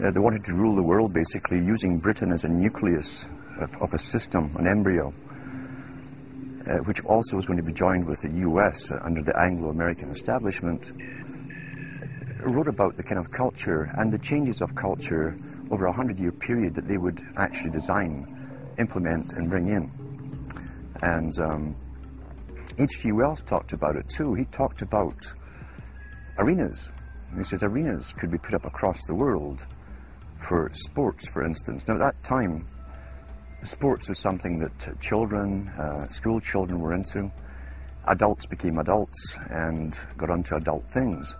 Uh, they wanted to rule the world basically using Britain as a nucleus of, of a system, an embryo, uh, which also was going to be joined with the US uh, under the Anglo-American establishment. Uh, wrote about the kind of culture and the changes of culture over a hundred year period that they would actually design, implement and bring in. And um, H.G. Wells talked about it too. He talked about arenas. He says arenas could be put up across the world for sports, for instance. Now, at that time, sports was something that children, uh, school children were into. Adults became adults and got onto adult things.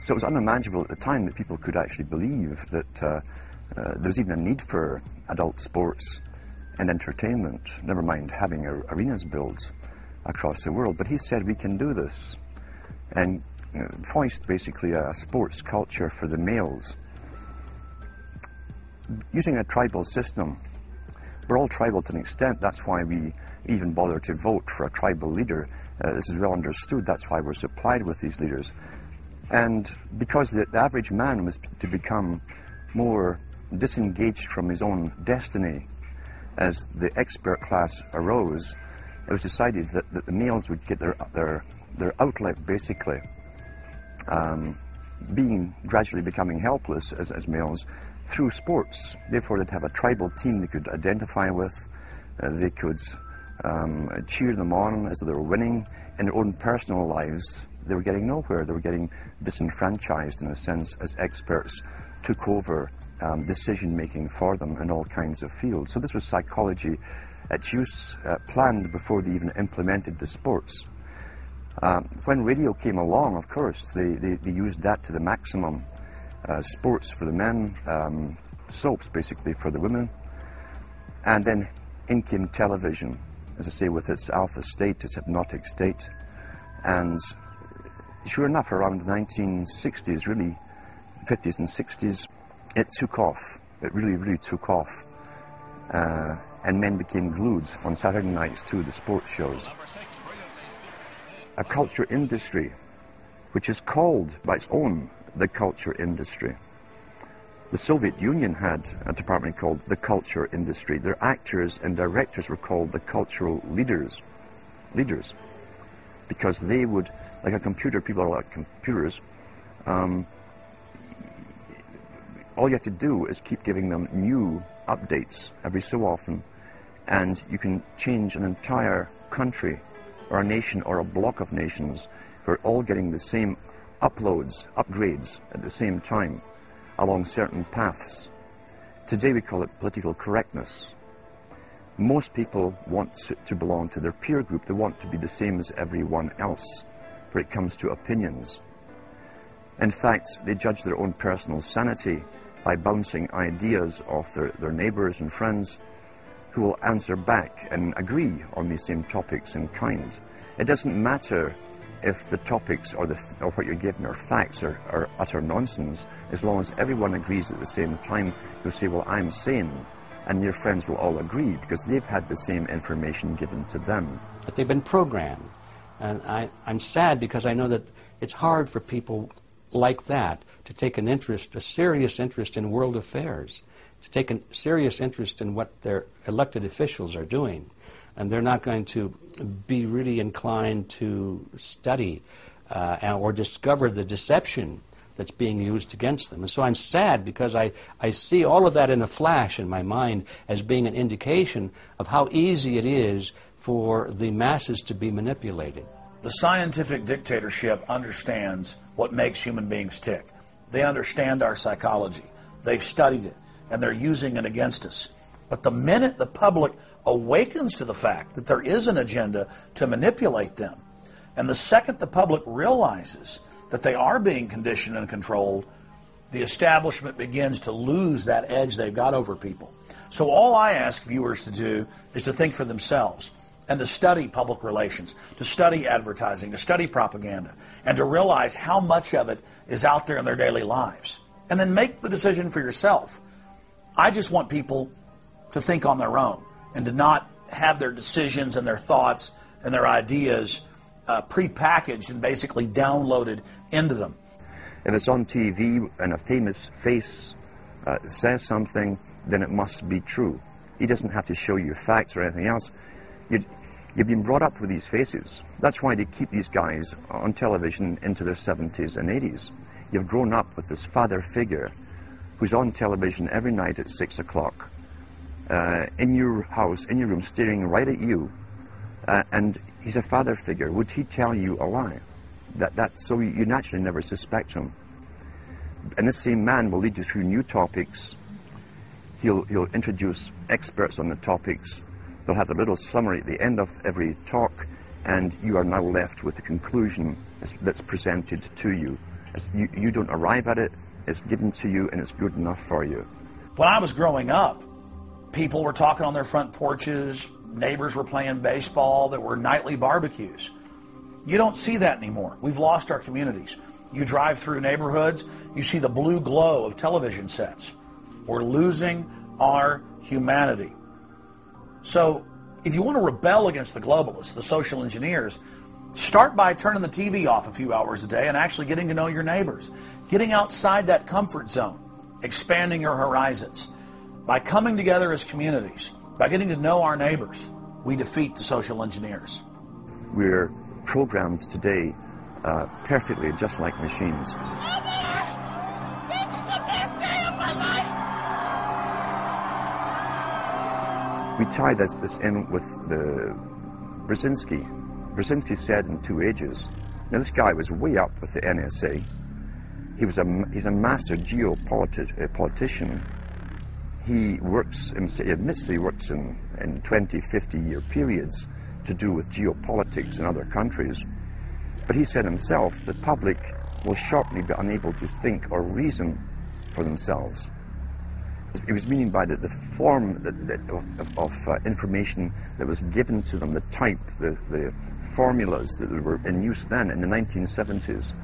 So it was unimaginable at the time that people could actually believe that uh, uh, there was even a need for adult sports and entertainment, never mind having arenas built across the world. But he said we can do this and uh, foist basically a sports culture for the males using a tribal system. We're all tribal to an extent. That's why we even bother to vote for a tribal leader. Uh, this is well understood. That's why we're supplied with these leaders. And because the, the average man was to become more disengaged from his own destiny as the expert class arose, it was decided that, that the males would get their, their, their outlet basically, um, being gradually becoming helpless as, as males through sports. Therefore, they'd have a tribal team they could identify with. Uh, they could um, cheer them on as they were winning. In their own personal lives, they were getting nowhere. They were getting disenfranchised in a sense as experts took over um, decision making for them in all kinds of fields. So this was psychology at use, uh, planned before they even implemented the sports. Um, when radio came along, of course, they, they, they used that to the maximum. Uh, sports for the men, um, soaps basically for the women, and then in came television, as I say, with its alpha state, its hypnotic state, and sure enough, around the 1960s, really, 50s and 60s, it took off. It really, really took off. Uh, and men became glued on Saturday nights to the sports shows. A culture industry, which is called by its own the culture industry. The Soviet Union had a department called the culture industry. Their actors and directors were called the cultural leaders, leaders, because they would, like a computer, people are like computers. Um, all you have to do is keep giving them new updates every so often, and you can change an entire country, or a nation, or a block of nations who are all getting the same uploads, upgrades at the same time along certain paths. Today we call it political correctness. Most people want to belong to their peer group. They want to be the same as everyone else when it comes to opinions. In fact, they judge their own personal sanity by bouncing ideas off their, their neighbors and friends who will answer back and agree on these same topics in kind. It doesn't matter if the topics or, the, or what you're given are facts or, or utter nonsense, as long as everyone agrees at the same time, you'll say, well, I'm sane. And your friends will all agree because they've had the same information given to them. But they've been programmed. And I, I'm sad because I know that it's hard for people like that to take an interest, a serious interest in world affairs, to take a serious interest in what their elected officials are doing and they're not going to be really inclined to study uh, or discover the deception that's being used against them. And so I'm sad because I, I see all of that in a flash in my mind as being an indication of how easy it is for the masses to be manipulated. The scientific dictatorship understands what makes human beings tick. They understand our psychology. They've studied it, and they're using it against us. But the minute the public awakens to the fact that there is an agenda to manipulate them, and the second the public realizes that they are being conditioned and controlled, the establishment begins to lose that edge they've got over people. So all I ask viewers to do is to think for themselves and to study public relations, to study advertising, to study propaganda, and to realize how much of it is out there in their daily lives. And then make the decision for yourself. I just want people to think on their own and to not have their decisions and their thoughts and their ideas uh, prepackaged and basically downloaded into them. If it's on TV and a famous face uh, says something, then it must be true. He doesn't have to show you facts or anything else. you have been brought up with these faces. That's why they keep these guys on television into their 70s and 80s. You've grown up with this father figure who's on television every night at 6 o'clock, uh, in your house, in your room, staring right at you, uh, and he's a father figure. Would he tell you a lie? That, that, so you naturally never suspect him. And this same man will lead you through new topics. He'll, he'll introduce experts on the topics. They'll have a little summary at the end of every talk, and you are now left with the conclusion that's presented to you. You, you don't arrive at it, it's given to you, and it's good enough for you. When I was growing up, people were talking on their front porches, neighbors were playing baseball, there were nightly barbecues. You don't see that anymore. We've lost our communities. You drive through neighborhoods, you see the blue glow of television sets. We're losing our humanity. So, if you want to rebel against the globalists, the social engineers, start by turning the TV off a few hours a day and actually getting to know your neighbors. Getting outside that comfort zone, expanding your horizons. By coming together as communities, by getting to know our neighbors, we defeat the social engineers. We're programmed today uh, perfectly, just like machines. We tie this, this in with the Brzezinski. Brzezinski said in Two Ages. Now this guy was way up with the NSA. He was a, he's a master geopolitician. He works, he admits he works in, in 20, 50 year periods to do with geopolitics in other countries. But he said himself the public will shortly be unable to think or reason for themselves. He was meaning by that the form that, that of, of uh, information that was given to them, the type, the, the formulas that were in use then in the 1970s,